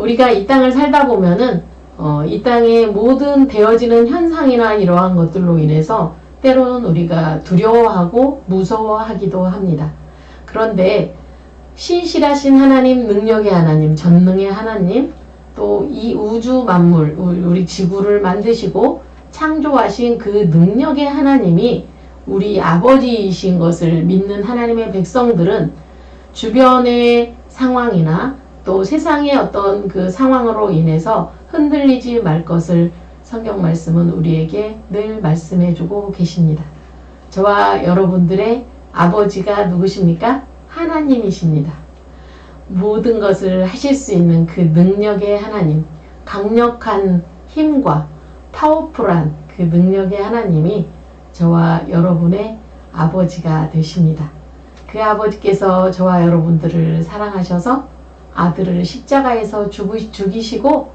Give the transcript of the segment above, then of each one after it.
우리가 이 땅을 살다 보면은 어, 이 땅의 모든 되어지는 현상이나 이러한 것들로 인해서 때로는 우리가 두려워하고 무서워하기도 합니다. 그런데 신실하신 하나님, 능력의 하나님, 전능의 하나님, 또 이 우주 만물, 우리 지구를 만드시고 창조하신 그 능력의 하나님이 우리 아버지이신 것을 믿는 하나님의 백성들은 주변의 상황이나 또 세상의 어떤 그 상황으로 인해서 흔들리지 말 것을 성경 말씀은 우리에게 늘 말씀해 주고 계십니다. 저와 여러분들의 아버지가 누구십니까? 하나님이십니다. 모든 것을 하실 수 있는 그 능력의 하나님, 강력한 힘과 파워풀한 그 능력의 하나님이 저와 여러분의 아버지가 되십니다. 그 아버지께서 저와 여러분들을 사랑하셔서 아들을 십자가에서 죽이시고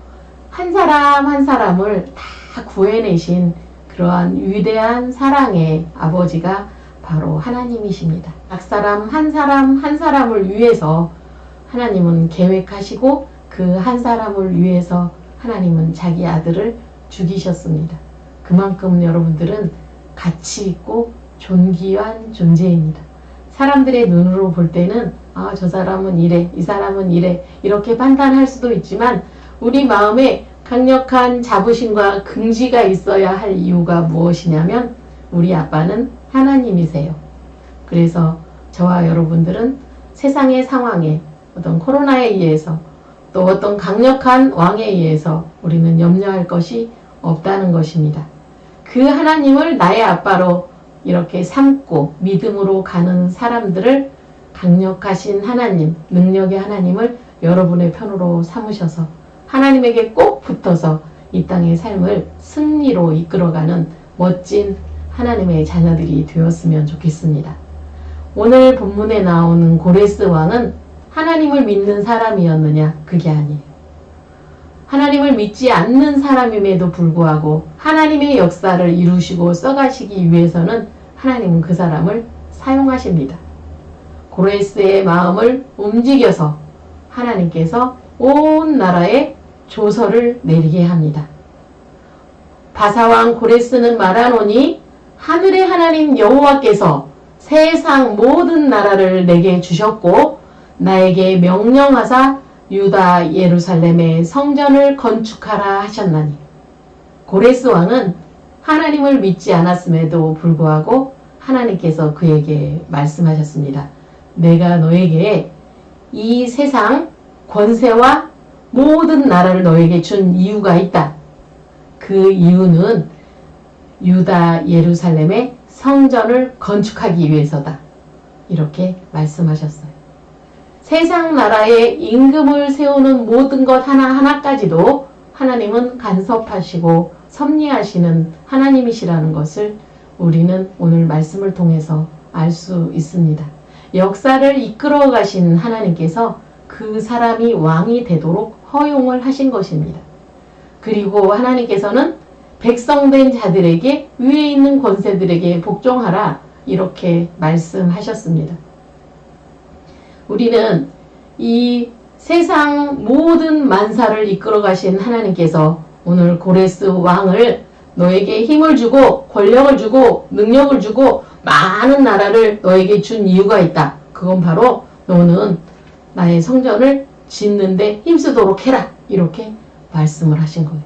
한 사람 한 사람을 다 구해내신 그러한 위대한 사랑의 아버지가 바로 하나님이십니다. 각 사람 한 사람 한 사람을 위해서 하나님은 계획하시고 그 한 사람을 위해서 하나님은 자기 아들을 죽이셨습니다. 그만큼 여러분들은 가치 있고 존귀한 존재입니다. 사람들의 눈으로 볼 때는 아, 저 사람은 이래, 이 사람은 이래 이렇게 판단할 수도 있지만 우리 마음에 강력한 자부심과 긍지가 있어야 할 이유가 무엇이냐면 우리 아빠는 하나님이세요. 그래서 저와 여러분들은 세상의 상황에 어떤 코로나에 의해서 또 어떤 강력한 왕에 의해서 우리는 염려할 것이 없다는 것입니다. 그 하나님을 나의 아빠로 이렇게 삼고 믿음으로 가는 사람들을 강력하신 하나님, 능력의 하나님을 여러분의 편으로 삼으셔서 하나님에게 꼭 붙어서 이 땅의 삶을 승리로 이끌어가는 멋진 하나님의 자녀들이 되었으면 좋겠습니다. 오늘 본문에 나오는 고레스 왕은 하나님을 믿는 사람이었느냐? 그게 아니에요. 하나님을 믿지 않는 사람임에도 불구하고 하나님의 역사를 이루시고 써가시기 위해서는 하나님은 그 사람을 사용하십니다. 고레스의 마음을 움직여서 하나님께서 온 나라에 조서를 내리게 합니다. 바사왕 고레스는 말하노니 하늘의 하나님 여호와께서 세상 모든 나라를 내게 주셨고 나에게 명령하사 유다 예루살렘의 성전을 건축하라 하셨나니 고레스 왕은 하나님을 믿지 않았음에도 불구하고 하나님께서 그에게 말씀하셨습니다. 내가 너에게 이 세상 권세와 모든 나라를 너에게 준 이유가 있다. 그 이유는 유다 예루살렘의 성전을 건축하기 위해서다. 이렇게 말씀하셨어요. 세상 나라에 임금을 세우는 모든 것 하나하나까지도 하나님은 간섭하시고 섭리하시는 하나님이시라는 것을 우리는 오늘 말씀을 통해서 알 수 있습니다. 역사를 이끌어 가신 하나님께서 그 사람이 왕이 되도록 허용을 하신 것입니다. 그리고 하나님께서는 백성된 자들에게 위에 있는 권세들에게 복종하라 이렇게 말씀하셨습니다. 우리는 이 세상 모든 만사를 이끌어 가신 하나님께서 오늘 고레스 왕을 너에게 힘을 주고 권력을 주고 능력을 주고 많은 나라를 너에게 준 이유가 있다. 그건 바로 너는 나의 성전을 짓는데 힘쓰도록 해라. 이렇게 말씀을 하신 거예요.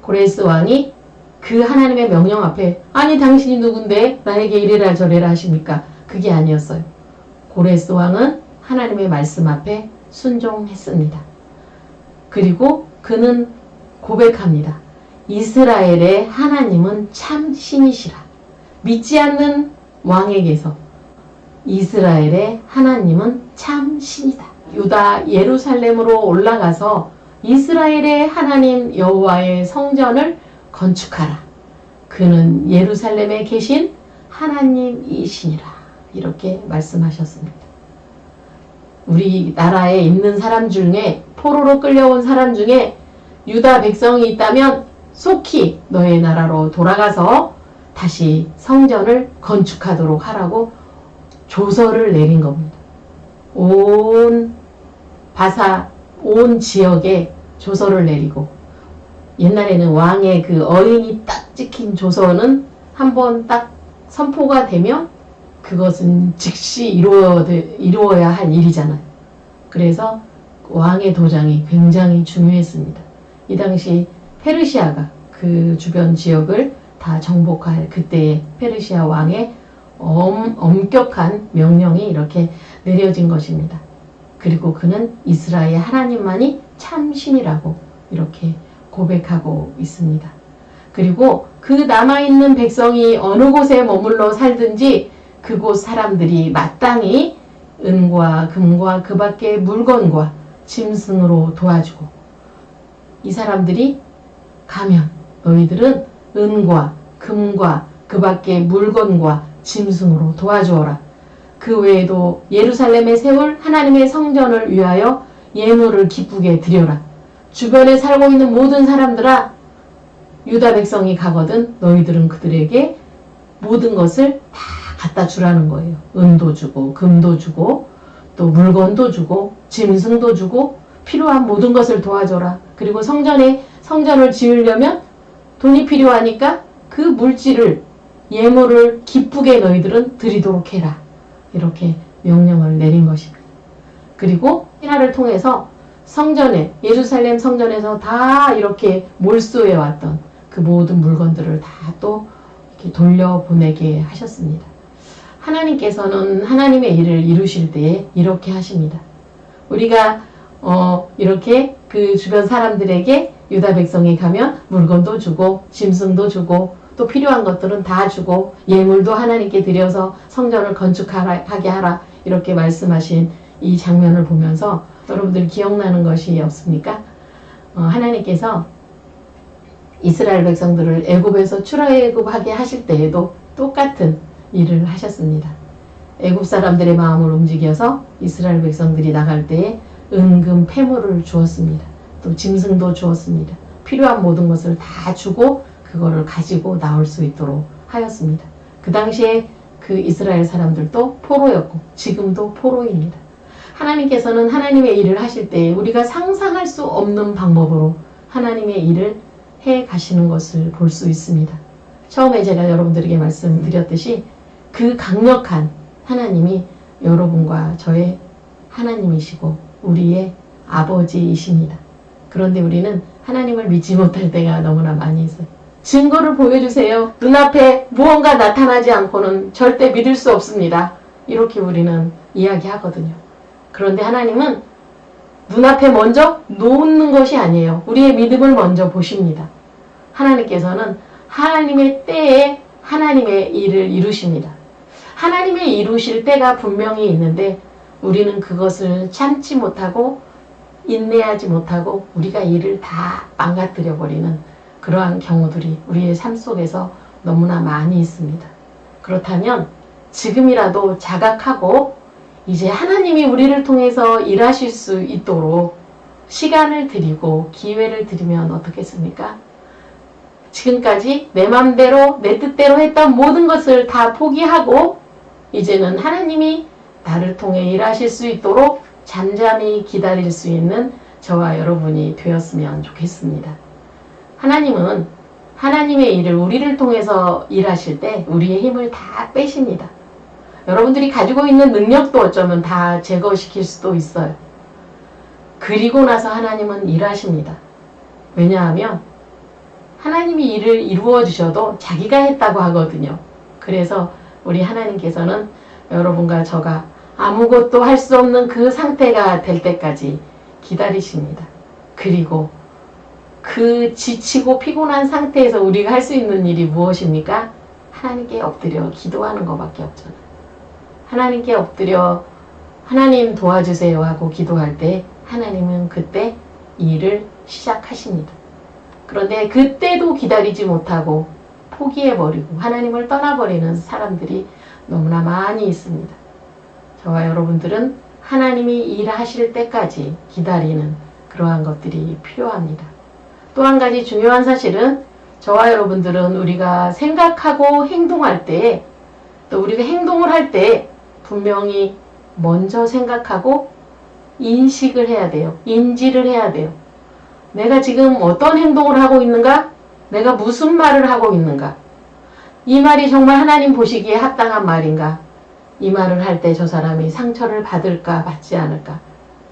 고레스 왕이 그 하나님의 명령 앞에 아니 당신이 누군데 나에게 이래라 저래라 하십니까? 그게 아니었어요. 고레스 왕은 하나님의 말씀 앞에 순종했습니다. 그리고 그는 고백합니다. 이스라엘의 하나님은 참 신이시라. 믿지 않는 왕에게서 이스라엘의 하나님은 참 신이다. 유다 예루살렘으로 올라가서 이스라엘의 하나님 여호와의 성전을 건축하라. 그는 예루살렘에 계신 하나님이시니라. 이렇게 말씀하셨습니다. 우리 나라에 있는 사람 중에 포로로 끌려온 사람 중에 유다 백성이 있다면 속히 너의 나라로 돌아가서 다시 성전을 건축하도록 하라고 조서를 내린 겁니다. 온 바사 온 지역에 조서를 내리고 옛날에는 왕의 그 어인이 딱 찍힌 조서는 한번 딱 선포가 되면 그것은 즉시 이루어, 이루어야 할 일이잖아요. 그래서 왕의 도장이 굉장히 중요했습니다. 이 당시 페르시아가 그 주변 지역을 다 정복할 그때의 페르시아 왕의 엄, 엄격한 명령이 이렇게 내려진 것입니다. 그리고 그는 이스라엘 하나님만이 참 신이라고 이렇게 고백하고 있습니다. 그리고 그 남아있는 백성이 어느 곳에 머물러 살든지 그곳 사람들이 마땅히 은과 금과 그 밖의 물건과 짐승으로 도와주고 이 사람들이 가면 너희들은 은과 금과 그 밖의 물건과 짐승으로 도와주어라. 그 외에도 예루살렘에 세울 하나님의 성전을 위하여 예물을 기쁘게 드려라. 주변에 살고 있는 모든 사람들아 유다 백성이 가거든 너희들은 그들에게 모든 것을 다 갖다 주라는 거예요. 은도 주고 금도 주고 또 물건도 주고 짐승도 주고 필요한 모든 것을 도와줘라. 그리고 성전에 성전을 지으려면 돈이 필요하니까 그 물질을 예물을 기쁘게 너희들은 드리도록 해라. 이렇게 명령을 내린 것입니다. 그리고 신하를 통해서 성전에 예루살렘 성전에서 다 이렇게 몰수해 왔던 그 모든 물건들을 다 또 돌려보내게 하셨습니다. 하나님께서는 하나님의 일을 이루실 때에 이렇게 하십니다. 우리가 어 이렇게 그 주변 사람들에게 유다 백성이 가면 물건도 주고 짐승도 주고 또 필요한 것들은 다 주고 예물도 하나님께 드려서 성전을 건축하게 하라 이렇게 말씀하신 이 장면을 보면서 여러분들 기억나는 것이 없습니까? 어, 하나님께서 이스라엘 백성들을 애굽에서 출애굽하게 하실 때에도 똑같은 일을 하셨습니다. 애굽 사람들의 마음을 움직여서 이스라엘 백성들이 나갈 때에 은금 폐물을 주었습니다. 또 짐승도 주었습니다. 필요한 모든 것을 다 주고 그거를 가지고 나올 수 있도록 하였습니다. 그 당시에 그 이스라엘 사람들도 포로였고 지금도 포로입니다. 하나님께서는 하나님의 일을 하실 때 우리가 상상할 수 없는 방법으로 하나님의 일을 해 가시는 것을 볼 수 있습니다. 처음에 제가 여러분들에게 말씀드렸듯이 그 강력한 하나님이 여러분과 저의 하나님이시고 우리의 아버지이십니다. 그런데 우리는 하나님을 믿지 못할 때가 너무나 많이 있어요. 증거를 보여주세요. 눈앞에 무언가 나타나지 않고는 절대 믿을 수 없습니다. 이렇게 우리는 이야기하거든요. 그런데 하나님은 눈앞에 먼저 놓는 것이 아니에요. 우리의 믿음을 먼저 보십니다. 하나님께서는 하나님의 때에 하나님의 일을 이루십니다. 하나님의 이루실 때가 분명히 있는데 우리는 그것을 참지 못하고 인내하지 못하고 우리가 일을 다 망가뜨려 버리는 그러한 경우들이 우리의 삶 속에서 너무나 많이 있습니다. 그렇다면 지금이라도 자각하고 이제 하나님이 우리를 통해서 일하실 수 있도록 시간을 드리고 기회를 드리면 어떻겠습니까? 지금까지 내 맘대로 내 뜻대로 했던 모든 것을 다 포기하고 이제는 하나님이 나를 통해 일하실 수 있도록 잠잠히 기다릴 수 있는 저와 여러분이 되었으면 좋겠습니다. 하나님은 하나님의 일을 우리를 통해서 일하실 때 우리의 힘을 다 빼십니다. 여러분들이 가지고 있는 능력도 어쩌면 다 제거시킬 수도 있어요. 그리고 나서 하나님은 일하십니다. 왜냐하면 하나님이 일을 이루어 주셔도 자기가 했다고 하거든요. 그래서 우리 하나님께서는 여러분과 저가 아무것도 할 수 없는 그 상태가 될 때까지 기다리십니다. 그리고 그 지치고 피곤한 상태에서 우리가 할 수 있는 일이 무엇입니까? 하나님께 엎드려 기도하는 것밖에 없잖아요. 하나님께 엎드려 하나님 도와주세요 하고 기도할 때 하나님은 그때 일을 시작하십니다. 그런데 그때도 기다리지 못하고 포기해버리고 하나님을 떠나버리는 사람들이 너무나 많이 있습니다. 저와 여러분들은 하나님이 일하실 때까지 기다리는 그러한 것들이 필요합니다. 또 한 가지 중요한 사실은 저와 여러분들은 우리가 생각하고 행동할 때 또 우리가 행동을 할 때 분명히 먼저 생각하고 인식을 해야 돼요. 인지를 해야 돼요. 내가 지금 어떤 행동을 하고 있는가? 내가 무슨 말을 하고 있는가? 이 말이 정말 하나님 보시기에 합당한 말인가? 이 말을 할 때 저 사람이 상처를 받을까, 받지 않을까?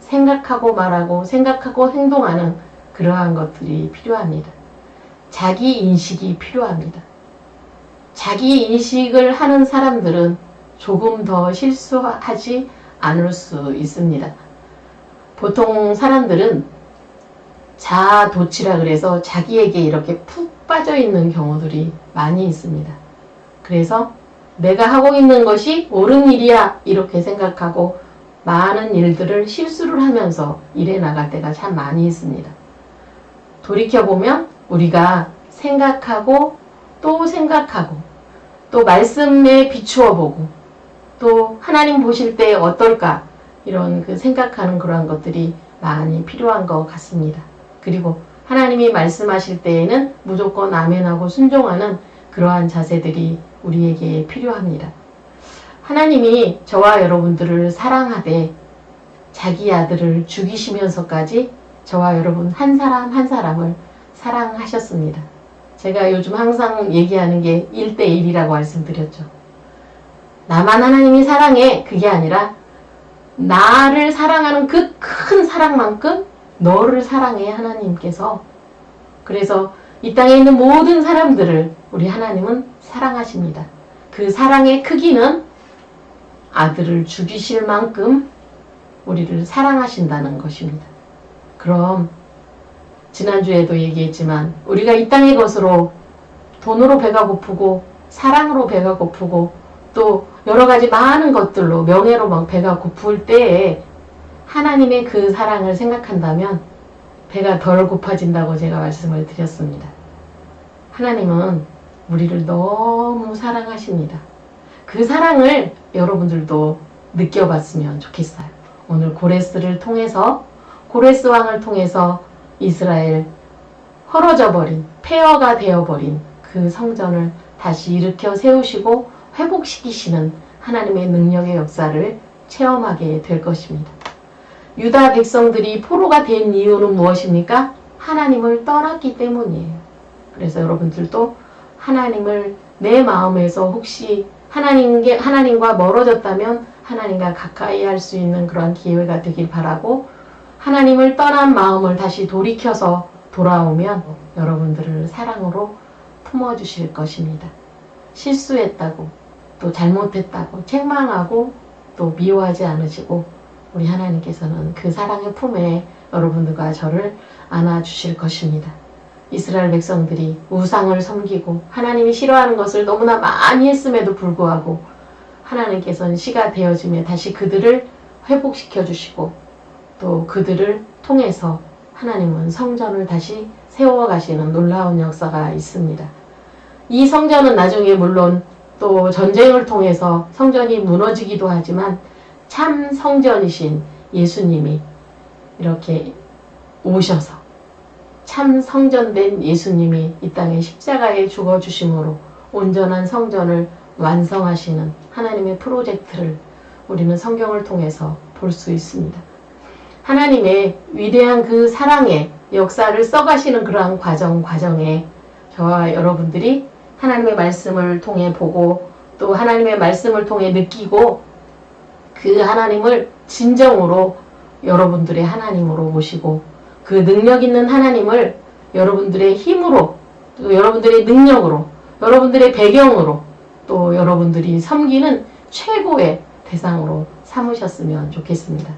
생각하고 말하고 생각하고 행동하는 그러한 것들이 필요합니다. 자기 인식이 필요합니다. 자기 인식을 하는 사람들은 조금 더 실수하지 않을 수 있습니다. 보통 사람들은 자도치라 그래서 자기에게 이렇게 푹 빠져 있는 경우들이 많이 있습니다. 그래서 내가 하고 있는 것이 옳은 일이야 이렇게 생각하고 많은 일들을 실수를 하면서 일해 나갈 때가 참 많이 있습니다. 돌이켜보면 우리가 생각하고 또 생각하고 또 말씀에 비추어 보고 또 하나님 보실 때 어떨까 이런 그 생각하는 그러한 것들이 많이 필요한 것 같습니다. 그리고 하나님이 말씀하실 때에는 무조건 아멘하고 순종하는 그러한 자세들이 우리에게 필요합니다. 하나님이 저와 여러분들을 사랑하되 자기 아들을 죽이시면서까지 저와 여러분 한 사람 한 사람을 사랑하셨습니다. 제가 요즘 항상 얘기하는 게 1대1이라고 말씀드렸죠. 나만 하나님이 사랑해 그게 아니라 나를 사랑하는 그 큰 사랑만큼 너를 사랑해 하나님께서 그래서 이 땅에 있는 모든 사람들을 우리 하나님은 사랑하십니다. 그 사랑의 크기는 아들을 죽이실 만큼 우리를 사랑하신다는 것입니다. 그럼 지난주에도 얘기했지만 우리가 이 땅의 것으로 돈으로 배가 고프고 사랑으로 배가 고프고 또 여러 가지 많은 것들로 명예로 막 배가 고플 때에 하나님의 그 사랑을 생각한다면 배가 덜 고파진다고 제가 말씀을 드렸습니다. 하나님은 우리를 너무 사랑하십니다. 그 사랑을 여러분들도 느껴봤으면 좋겠어요. 오늘 고레스를 통해서 고레스 왕을 통해서 이스라엘 헐어져 버린 폐허가 되어버린 그 성전을 다시 일으켜 세우시고 회복시키시는 하나님의 능력의 역사를 체험하게 될 것입니다. 유다 백성들이 포로가 된 이유는 무엇입니까? 하나님을 떠났기 때문이에요. 그래서 여러분들도 하나님을 내 마음에서 혹시 하나님께, 하나님과 멀어졌다면 하나님과 가까이 할 수 있는 그런 기회가 되길 바라고 하나님을 떠난 마음을 다시 돌이켜서 돌아오면 여러분들을 사랑으로 품어주실 것입니다. 실수했다고 또 잘못했다고 책망하고 또 미워하지 않으시고 우리 하나님께서는 그 사랑의 품에 여러분들과 저를 안아주실 것입니다. 이스라엘 백성들이 우상을 섬기고 하나님이 싫어하는 것을 너무나 많이 했음에도 불구하고 하나님께서는 시가 되어짐에 다시 그들을 회복시켜 주시고 또 그들을 통해서 하나님은 성전을 다시 세워가시는 놀라운 역사가 있습니다. 이 성전은 나중에 물론 또 전쟁을 통해서 성전이 무너지기도 하지만 참 성전이신 예수님이 이렇게 오셔서 참 성전된 예수님이 이 땅에 십자가에 죽어주심으로 온전한 성전을 완성하시는 하나님의 프로젝트를 우리는 성경을 통해서 볼 수 있습니다. 하나님의 위대한 그 사랑의 역사를 써가시는 그러한 과정 과정에 저와 여러분들이 하나님의 말씀을 통해 보고 또 하나님의 말씀을 통해 느끼고 그 하나님을 진정으로 여러분들의 하나님으로 모시고 그 능력 있는 하나님을 여러분들의 힘으로 또 여러분들의 능력으로 여러분들의 배경으로 또 여러분들이 섬기는 최고의 대상으로 삼으셨으면 좋겠습니다.